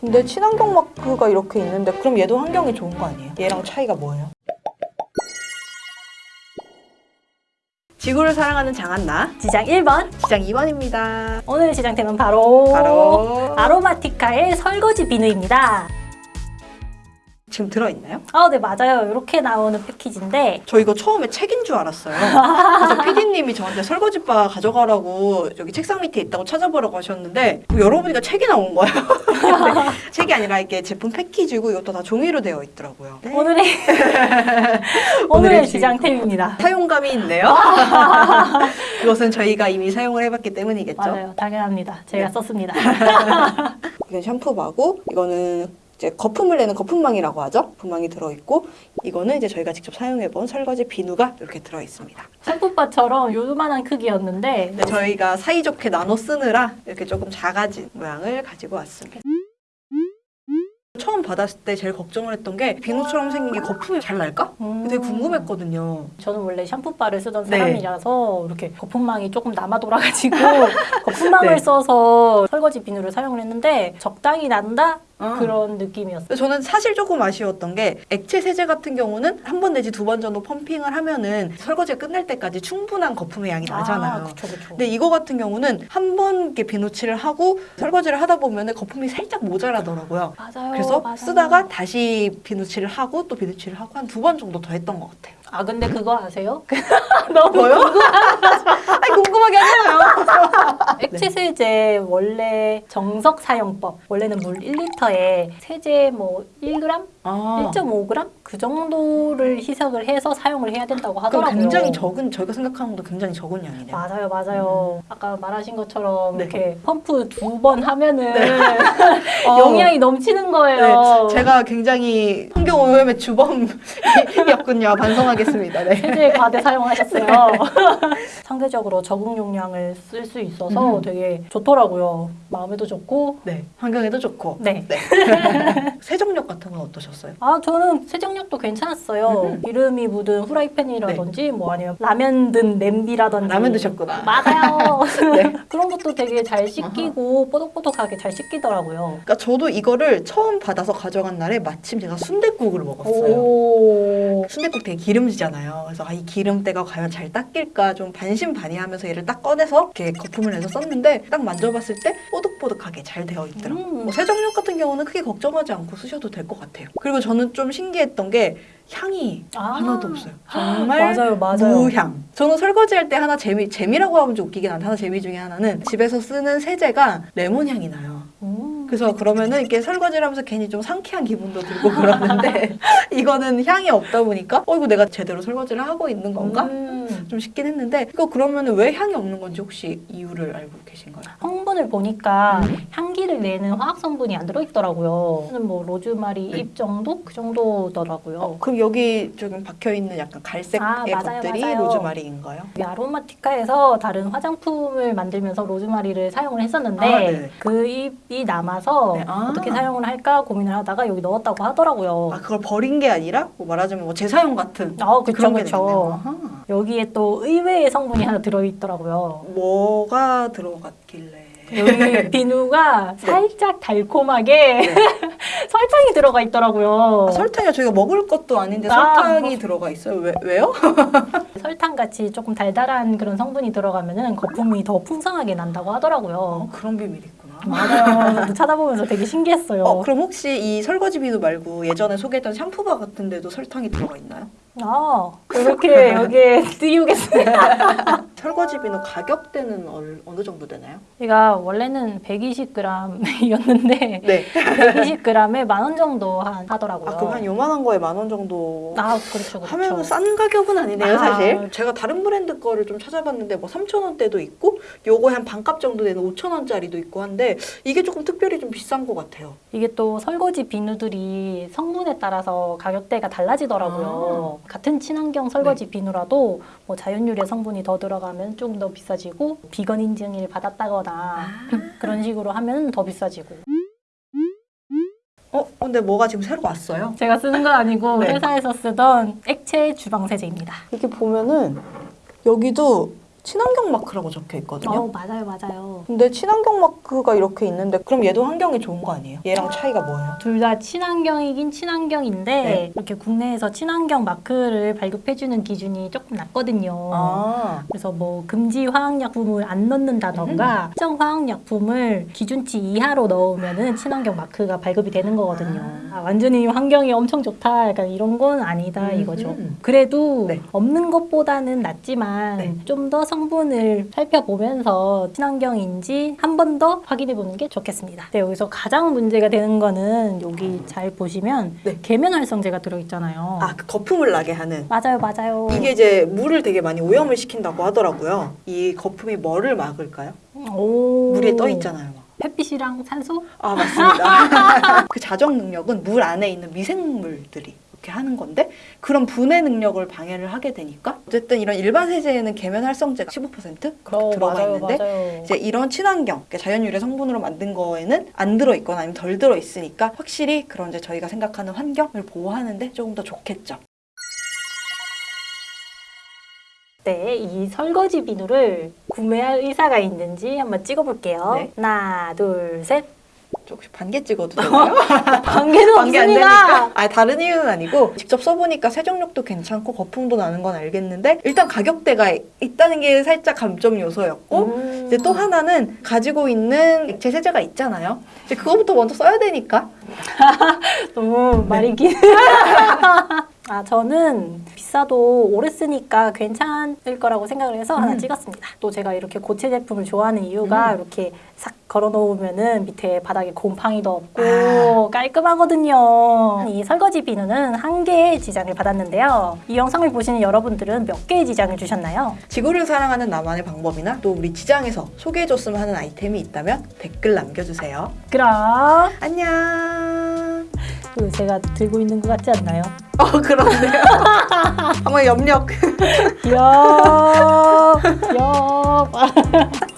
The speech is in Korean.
근데 친환경 마크가 이렇게 있는데 그럼 얘도 환경이 좋은 거 아니에요? 얘랑 차이가 뭐예요? 지구를 사랑하는 장한나 지장 1번 시장 2번입니다. 오늘 지장템은 바로, 바로 아로마티카의 설거지 비누입니다 지금 들어있나요? 아, 네 맞아요 이렇게 나오는 패키지인데 저 이거 처음에 책인 줄 알았어요. 그래서 PD님이 저한테 설거지바 가져가라고 여기 책상 밑에 있다고 찾아보라고 하셨는데 뭐 열어보니까 책이 나온 거예요. 책이 아니라 이게 제품 패키지고 이것도 다 종이로 되어 있더라고요. 네. 오늘의 오늘의. 지장템입니다 사용감이 있네요. 그것은 저희가 이미 사용을 해봤기 때문이겠죠. 맞아요 당연합니다 제가 네. 썼습니다 이건 샴푸바고 이거는 이제 거품을 내는 거품망이라고 하죠. 거품망이 들어있고 이거는 이제 저희가 직접 사용해본 설거지 비누가 이렇게 들어있습니다. 샴푸바처럼 요만한 크기였는데 근데 저희가 사이좋게 나눠 쓰느라 이렇게 조금 작아진 모양을 가지고 왔습니다. 처음 받았을 때 제일 걱정을 했던 게 비누처럼 생긴 게 거품이 잘 날까? 음. 되게 궁금했거든요. 저는 원래 샴푸바를 쓰던 네. 사람이라서 이렇게 거품망이 조금 남아 돌아가지고 거품망을 네. 써서 설거지 비누를 사용을 했는데 적당히 난다 아. 그런 느낌이었어요. 저는 사실 조금 아쉬웠던 게 액체 세제 같은 경우는 한 번 내지 두 번 정도 펌핑을 하면은 설거지가 끝날 때까지 충분한 거품의 양이 나잖아요. 그렇죠, 그렇죠. 근데 이거 같은 경우는 한 번 이렇게 비누칠을 하고 설거지를 하다 보면은 거품이 살짝 모자라더라고요. 맞아요. 그래서 맞아요. 쓰다가 다시 비누칠을 하고 또 비누칠을 하고 한 두 번 정도 더 했던 것 같아요. 아 근데 그거 아세요? 너무 뭐요? 아니 궁금하게 하잖아요. 액체 세제 원래 정석 사용법 원래는 물 1리터에 세제 뭐 1g, 아, 1.5g 그 정도를 희석을 해서 사용을 해야 된다고 하더라고요. 굉장히 적은 저희가 생각하는 것도 굉장히 적은 양이네요. 맞아요, 맞아요. 아까 말하신 것처럼 네. 이렇게 펌프 두 번 하면은 어, 용량이 넘치는 거예요. 네, 제가 굉장히 환경 오염의 주범이었군요. 반성하겠습니다. 네. 세제 과대 사용하셨어요. 상대적 으로 적응 용량을 쓸 수 있어서 음. 되게 좋더라고요. 마음에도 좋고. 네, 환경에도 좋고. 네. 세정력 같은 건 어떠셨어요? 아 저는 세정력도 괜찮았어요. 음. 기름이 묻은 후라이팬이라든지 뭐 아니면 라면 든 냄비라든지. 라면 드셨구나. 맞아요. 네. 그런 것도 되게 잘 씻기고 뽀득뽀득하게 잘 씻기더라고요. 그러니까 저도 이거를 처음 받아서 가져간 날에 마침 제가 순댓국을 먹었어요. 오. 순댓국 되게 기름지잖아요. 그래서 아, 이 기름때가 과연 잘 닦일까 좀 반신반의 하면서 얘를 딱 꺼내서 이렇게 거품을 내서 썼는데 딱 만져봤을 때 뽀득뽀득하게 잘 되어 있더라고요. 음. 뭐 세정력 같은 경우는 크게 걱정하지 않고 쓰셔도 될 것 같아요. 그리고 저는 좀 신기했던 게 향이 아. 하나도 없어요. 정말 맞아요, 맞아요. 무향. 저는 설거지할 때 하나 재미 재미라고 하면 좀 웃기긴 한데 하나 재미 중에 하나는 집에서 쓰는 세제가 레몬 향이 나요. 음. 그래서 그러면은 이렇게 설거지를 하면서 괜히 좀 상쾌한 기분도 들고 그러는데 이거는 향이 없다 보니까 어 이거 내가 제대로 설거지를 하고 있는 건가? 음. 좀 싶긴 했는데 이거 그러면은 왜 향이 없는 건지 혹시 이유를 알고 계신가요? 성분을 보니까 음. 향기를 내는 화학 성분이 안 들어있더라고요. 저는 뭐 로즈마리 네. 잎 정도 그 정도더라고요. 어, 그럼 여기 조금 박혀 있는 약간 갈색의 아, 맞아요, 것들이 맞아요. 로즈마리인가요? 이 아로마티카에서 다른 화장품을 만들면서 로즈마리를 사용을 했었는데 아, 네. 그 잎이 남아 서 네, 아. 어떻게 사용을 할까 고민을 하다가 여기 넣었다고 하더라고요. 아 그걸 버린 게 아니라 뭐 말하자면 뭐 재사용 같은 어, 그쵸. 아하. 여기에 또 의외의 성분이 하나 들어있더라고요. 뭐가 들어갔길래? 여기 비누가 네. 살짝 달콤하게 설탕이 들어가 있더라고요. 아, 설탕이 저희가 먹을 것도 아닌데 아. 설탕이 들어가 있어요. 왜, 왜요? 설탕 같이 조금 달달한 그런 성분이 들어가면은 거품이 더 풍성하게 난다고 하더라고요. 어, 그런 비밀이. 맞아요. 찾아보면서 되게 신기했어요. 어, 그럼 혹시 이 설거지 비누 말고 예전에 소개했던 샴푸바 같은 데도 설탕이 들어가 있나요? 아, 이렇게 여기에 띄우겠습니다. 설거지 비누 가격대는 얼, 어느 정도 되나요? 제가 원래는 120g이었는데 네. 120g에 만 원 정도 한 하더라고요. 아, 그럼 한 요만한 거에 만 원 정도 아, 그렇죠, 그렇죠. 하면 싼 가격은 아니네요, 아. 사실. 제가 다른 브랜드 거를 좀 찾아봤는데 뭐 3,000원대도 있고 요거 한 반값 정도 되는 5,000원짜리도 있고 한데 이게 조금 특별히 좀 비싼 것 같아요. 이게 또 설거지 비누들이 성분에 따라서 가격대가 달라지더라고요. 아. 같은 친환경 설거지 네. 비누라도 뭐 자연유래 성분이 더 들어가 면 조금 더 비싸지고 비건 인증을 받았다거나 아. 그런 식으로 하면 더 비싸지고. 어, 근데 뭐가 지금 새로 왔어요? 제가 쓰는 건 아니고 네. 회사에서 쓰던 액체 주방 세제입니다. 이렇게 보면은 여기도 친환경 마크라고 적혀 있거든요. 어, 맞아요, 맞아요. 근데 친환경 마크가 이렇게 있는데 그럼 얘도 환경이 좋은 거 아니에요? 얘랑 차이가 뭐예요? 둘 다 친환경이긴 친환경인데 네. 이렇게 국내에서 친환경 마크를 발급해주는 기준이 조금 낮거든요. 아, 그래서 뭐 금지 화학약품을 안 넣는다던가 특정 화학약품을 기준치 이하로 넣으면 은 친환경 마크가 발급이 되는 거거든요. 아, 완전히 환경이 엄청 좋다, 약간 이런 건 아니다 음, 이거죠. 음. 그래도 네. 없는 것보다는 낫지만 네. 좀더 성 분을 살펴보면서 친환경인지 한 번 더 확인해 보는 게 좋겠습니다. 네, 여기서 가장 문제가 되는 거는 여기 잘 보시면 네. 계면활성제가 들어있잖아요. 아, 그 거품을 나게 하는. 맞아요, 맞아요. 이게 이제 물을 되게 많이 오염을 시킨다고 하더라고요. 이 거품이 뭐를 막을까요? 오. 물에 떠 있잖아요. 막. 햇빛이랑 산소? 아 맞습니다. 그 자정 능력은 물 안에 있는 미생물들이 이렇게 하는 건데 그런 분해 능력을 방해를 하게 되니까 어쨌든 이런 일반 세제에는 계면 활성제가 15% 그렇게 어, 들어가 맞아요, 있는데 맞아요. 이제 이런 친환경 자연 유래 성분으로 만든 거에는 안 들어 있거나 아니면 덜 들어 있으니까 확실히 그런 이제 저희가 생각하는 환경을 보호하는데 조금 더 좋겠죠. 네, 이 설거지 비누를 구매할 의사가 있는지 한번 찍어볼게요. 네. 하나, 둘, 셋. 저 혹시 반개 찍어도 되나요? 관계는 관계 안 없습니다. 되니까? 아 다른 이유는 아니고 직접 써보니까 세정력도 괜찮고 거품도 나는 건 알겠는데 일단 가격대가 있다는 게 살짝 감점 요소였고 음. 이제 또 하나는 가지고 있는 액체 세제가 있잖아요. 이제 그거부터 먼저 써야 되니까. 너무 네. 말이 긴. 아, 저는 비싸도 오래 쓰니까 괜찮을 거라고 생각을 해서 하나 음. 찍었습니다. 또 제가 이렇게 고체 제품을 좋아하는 이유가 음. 이렇게 싹 걸어 놓으면은 밑에 바닥에 곰팡이도 없고 아. 깔끔하거든요. 이 설거지 비누는 한 개의 지장을 받았는데요. 이 영상을 보시는 여러분들은 몇 개의 지장을 주셨나요? 지구를 사랑하는 나만의 방법이나 또 우리 지장에서 소개해줬으면 하는 아이템이 있다면 댓글 남겨주세요. 그럼 안녕. 그 제가 들고 있는 것 같지 않나요? 어 그런데요. 한번 염력. 엽, 엽.